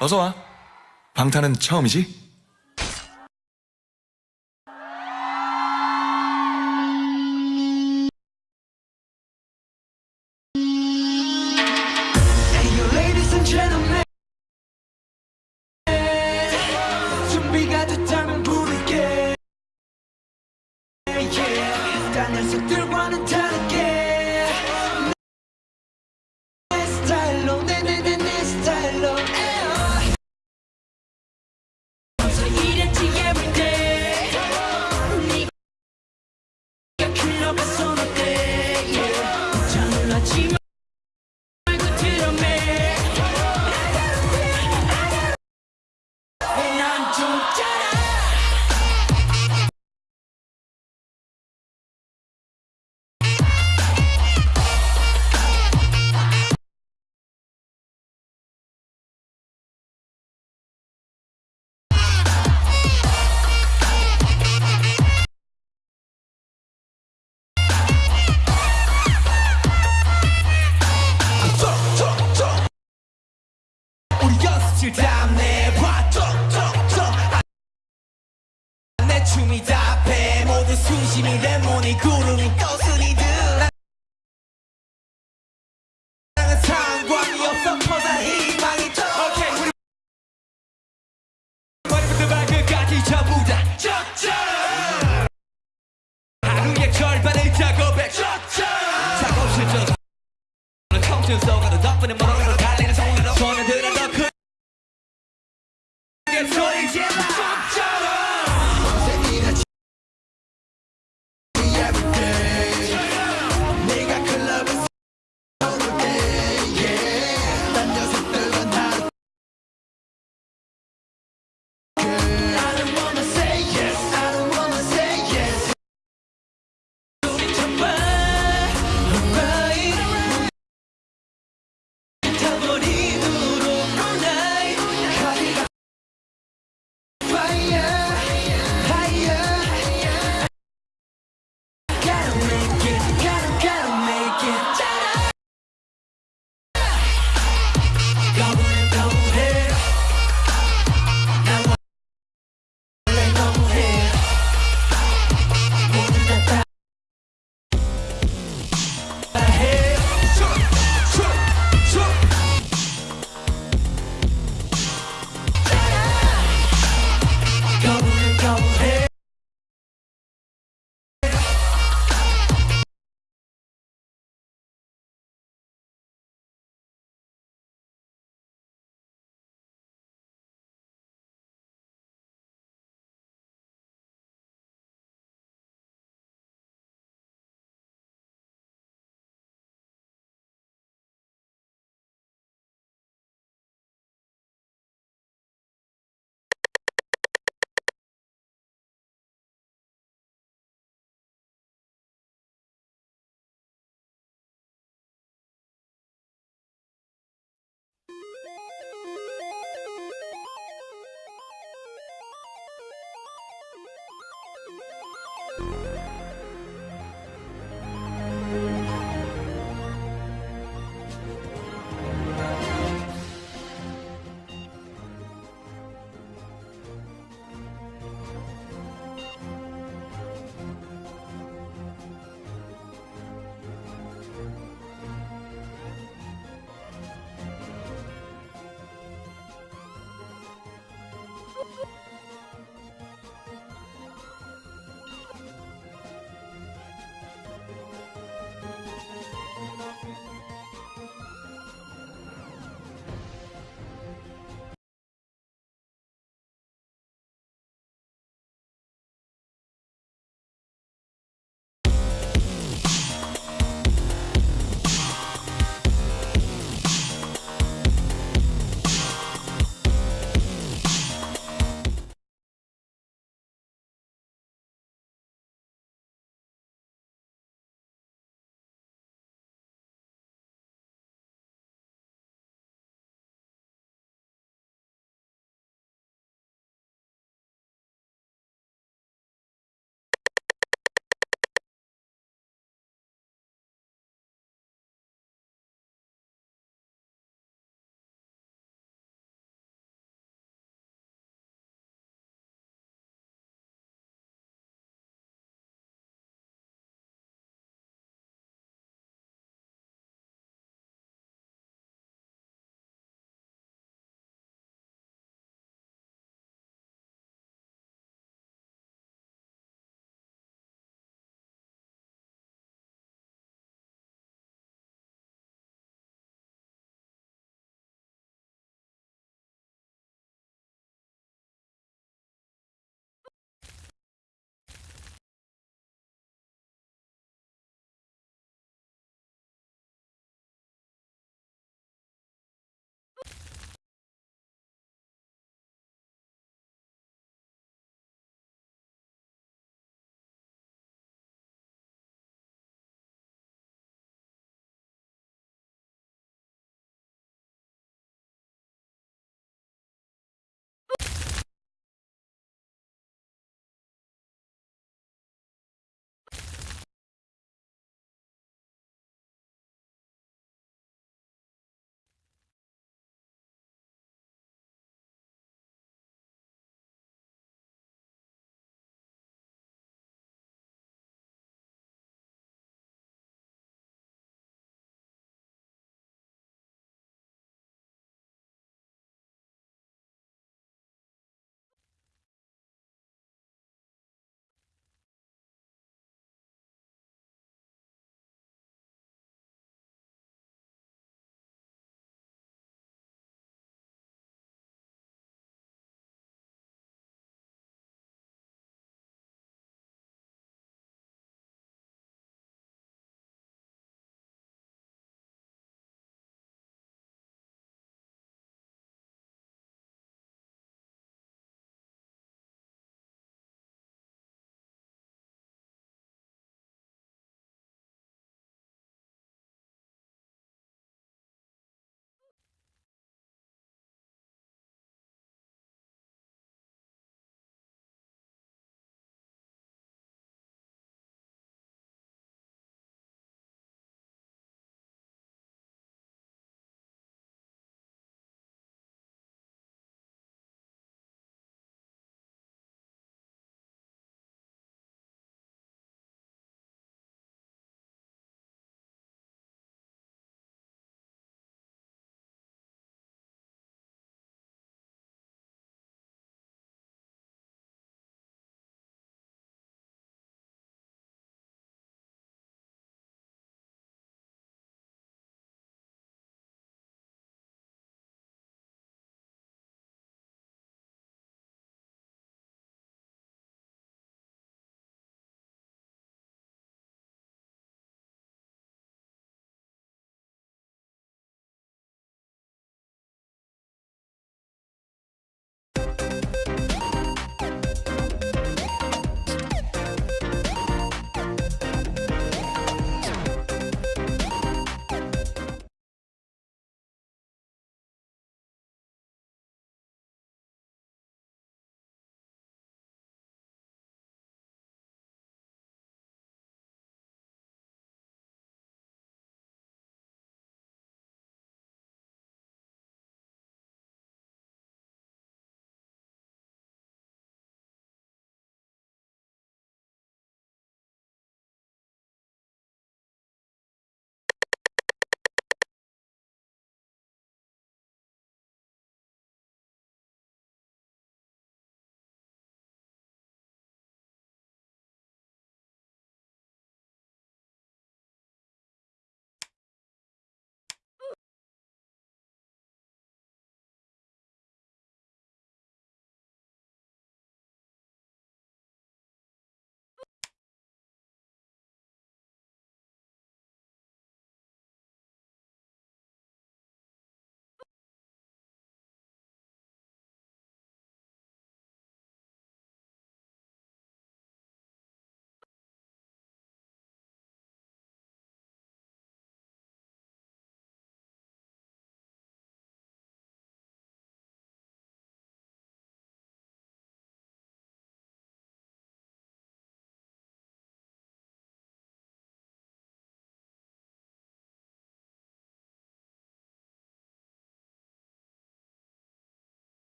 어서 와. 방탄은 처음이지? 껍질 담내봐 톡톡톡. 내 춤이 답해. 모든 순심이 내 몸이 구름이 떠스니들 나는 상관이 없어. 퍼다 희망이 떠 오케이 우리 머리부터 발끝까지 전부 다 적절한 하루의 절반을 작업해. 적절한 작업실 저 청춘 써가는 덕분에 멀어가는 说以前接